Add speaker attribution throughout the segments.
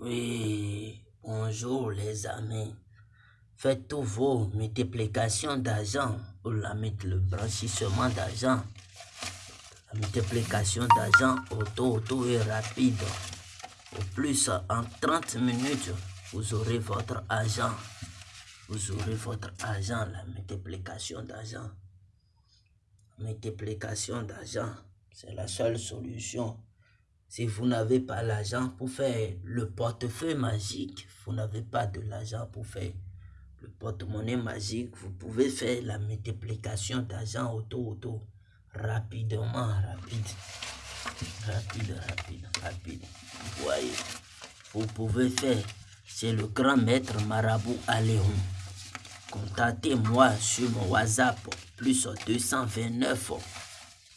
Speaker 1: Oui, bonjour les amis. Faites tous vos multiplications d'argent ou la, le blanchissement d'argent. La multiplication d'argent auto, auto et rapide. Au plus, en 30 minutes, vous aurez votre argent. Vous aurez votre argent, la multiplication d'argent. Multiplication d'argent, c'est la seule solution si vous n'avez pas l'argent pour faire le portefeuille magique, vous n'avez pas de l'argent pour faire le porte-monnaie magique, vous pouvez faire la multiplication d'argent auto-auto rapidement, rapide, rapide, rapide, rapide. Vous voyez, vous pouvez faire, c'est le grand maître marabout Aléon. Contactez-moi sur mon WhatsApp, plus 229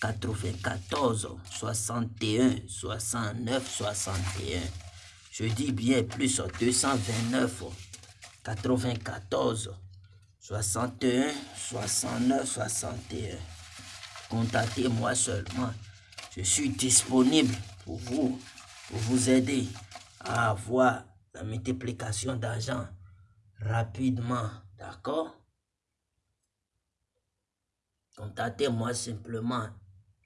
Speaker 1: 94 61 69 61. Je dis bien plus 229 94 61 69 61. Contactez-moi seulement. Je suis disponible pour vous, pour vous aider à avoir la multiplication d'argent rapidement. D'accord? Contactez-moi simplement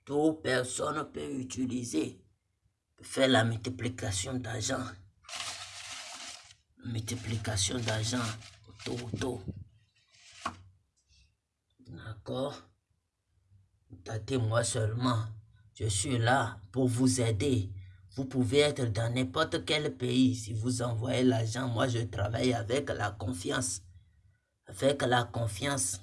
Speaker 1: toute personne peut utiliser pour faire la multiplication d'argent. Multiplication d'argent auto auto. D'accord? Contactez-moi seulement. Je suis là pour vous aider. Vous pouvez être dans n'importe quel pays. Si vous envoyez l'argent, moi je travaille avec la confiance. Avec la confiance.